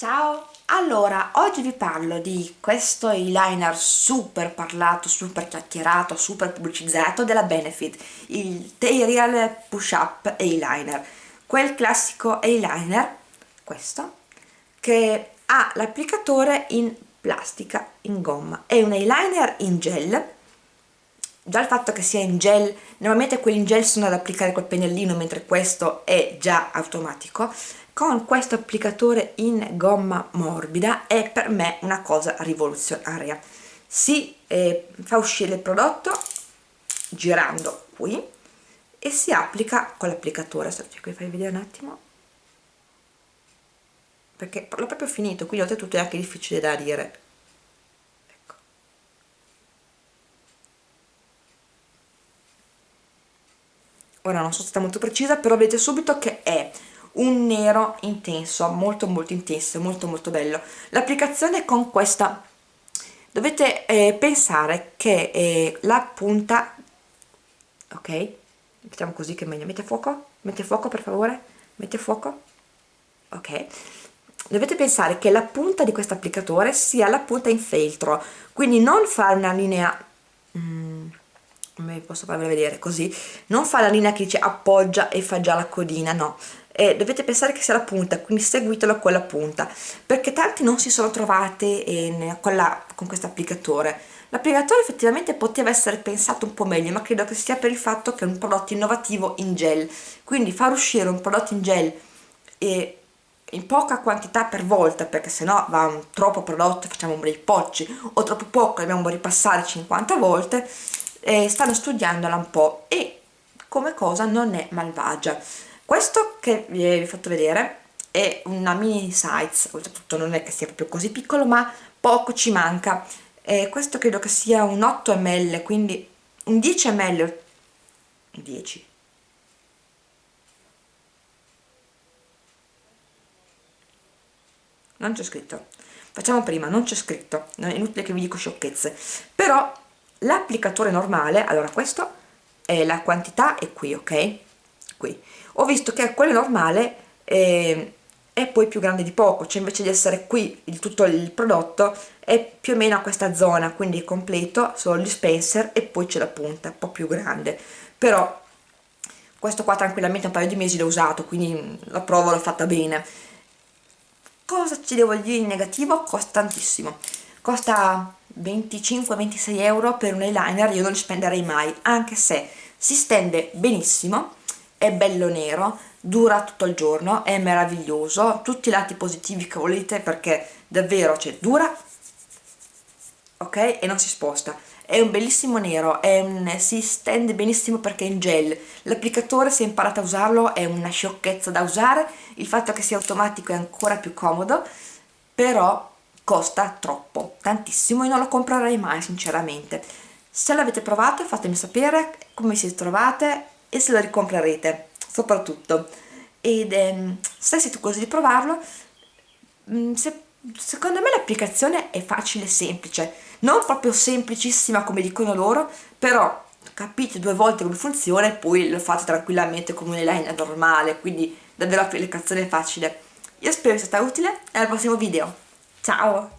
Ciao! Allora, oggi vi parlo di questo eyeliner super parlato, super chiacchierato, super pubblicizzato della Benefit, il Terial Push Up Eyeliner. Quel classico eyeliner, questo, che ha l'applicatore in plastica, in gomma. È un eyeliner in gel, già il fatto che sia in gel, normalmente quelli in gel sono ad applicare col pennellino, mentre questo è già automatico, con questo applicatore in gomma morbida è per me una cosa rivoluzionaria. Si eh, fa uscire il prodotto girando qui e si applica con l'applicatore. Cerco di farvi vedere un attimo. Perché l'ho proprio finito quindi oltretutto è anche difficile da dire ora non so se sta molto precisa però vedete subito che è un nero intenso, molto molto intenso, molto molto bello. L'applicazione con questa, dovete eh, pensare che eh, la punta, ok, mettiamo così che è meglio, mette fuoco, mette fuoco per favore, mette fuoco, ok, dovete pensare che la punta di questo applicatore sia la punta in feltro, quindi non fare una linea... Mm, come posso farvela vedere così non fa la linea che dice appoggia e fa già la codina no. Eh, dovete pensare che sia la punta quindi seguitelo a quella punta perché tanti non si sono trovate in, con, la, con questo applicatore. L'applicatore effettivamente poteva essere pensato un po' meglio ma credo che sia per il fatto che è un prodotto innovativo in gel. Quindi far uscire un prodotto in gel e in poca quantità per volta perché sennò va un troppo prodotto e facciamo un bel pocci o troppo poco dobbiamo ripassare 50 volte eh, stanno studiandola un po' e come cosa non è malvagia. Questo che vi ho fatto vedere è una mini size oltretutto non è che sia proprio così piccolo ma poco ci manca. Eh, questo credo che sia un 8 ml quindi un 10 ml 10 non c'è scritto. Facciamo prima, non c'è scritto. È inutile che vi dico sciocchezze. Però l'applicatore normale allora questo è la quantità è qui ok? Qui. Ho visto che quello normale eh, è poi più grande di poco cioè invece di essere qui il, tutto il prodotto è più o meno a questa zona quindi è completo solo il dispenser e poi c'è la punta un po' più grande. Però questo qua tranquillamente un paio di mesi l'ho usato quindi la provo l'ho fatta bene. Cosa ci devo dire in negativo? costa tantissimo. Costa 25-26 euro per un eyeliner io non li spenderei mai anche se si stende benissimo è bello nero dura tutto il giorno è meraviglioso tutti i lati positivi che volete perché davvero cioè dura ok? E non si sposta. È un bellissimo nero un, si stende benissimo perché è in gel. L'applicatore se imparate a usarlo è una sciocchezza da usare il fatto che sia automatico è ancora più comodo però costa troppo, tantissimo e non lo comprerei mai sinceramente. Se l'avete provato fatemi sapere come siete trovate e se lo ricomprerete soprattutto. Ed ehm, se siete curiosi di provarlo mm, se, secondo me l'applicazione è facile e semplice. Non proprio semplicissima come dicono loro però capite due volte come funziona e poi lo fate tranquillamente come un eyeliner normale quindi davvero l'applicazione è facile. Io spero sia stata utile e al prossimo video Ciao!